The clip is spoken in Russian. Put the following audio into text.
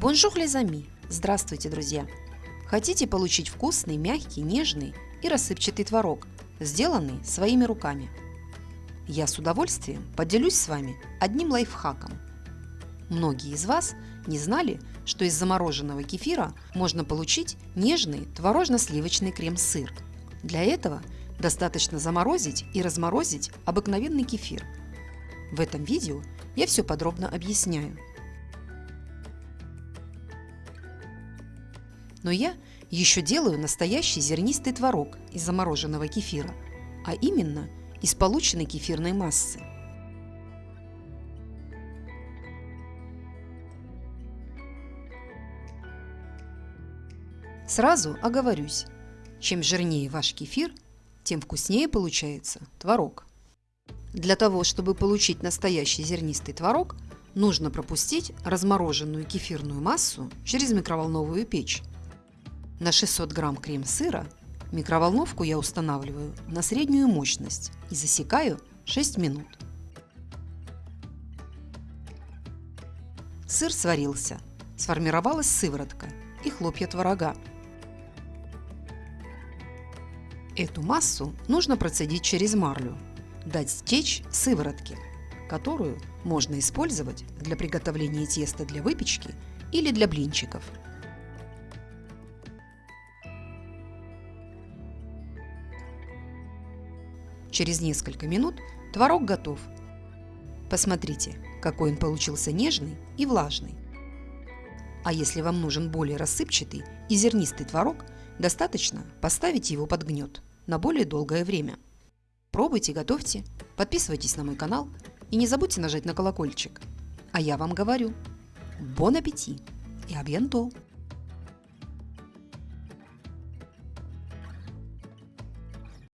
Bonjour les amis! Здравствуйте, друзья! Хотите получить вкусный, мягкий, нежный и рассыпчатый творог, сделанный своими руками? Я с удовольствием поделюсь с вами одним лайфхаком. Многие из вас не знали, что из замороженного кефира можно получить нежный творожно-сливочный крем-сыр. Для этого достаточно заморозить и разморозить обыкновенный кефир. В этом видео я все подробно объясняю – Но я еще делаю настоящий зернистый творог из замороженного кефира, а именно из полученной кефирной массы. Сразу оговорюсь, чем жирнее ваш кефир, тем вкуснее получается творог. Для того, чтобы получить настоящий зернистый творог, нужно пропустить размороженную кефирную массу через микроволновую печь на 600 грамм крем-сыра микроволновку я устанавливаю на среднюю мощность и засекаю 6 минут. Сыр сварился, сформировалась сыворотка и хлопья творога. Эту массу нужно процедить через марлю, дать стечь сыворотки, которую можно использовать для приготовления теста для выпечки или для блинчиков – Через несколько минут творог готов. Посмотрите, какой он получился нежный и влажный. А если вам нужен более рассыпчатый и зернистый творог, достаточно поставить его под гнет на более долгое время. Пробуйте, готовьте, подписывайтесь на мой канал и не забудьте нажать на колокольчик. А я вам говорю, бон аппетит и абьянто!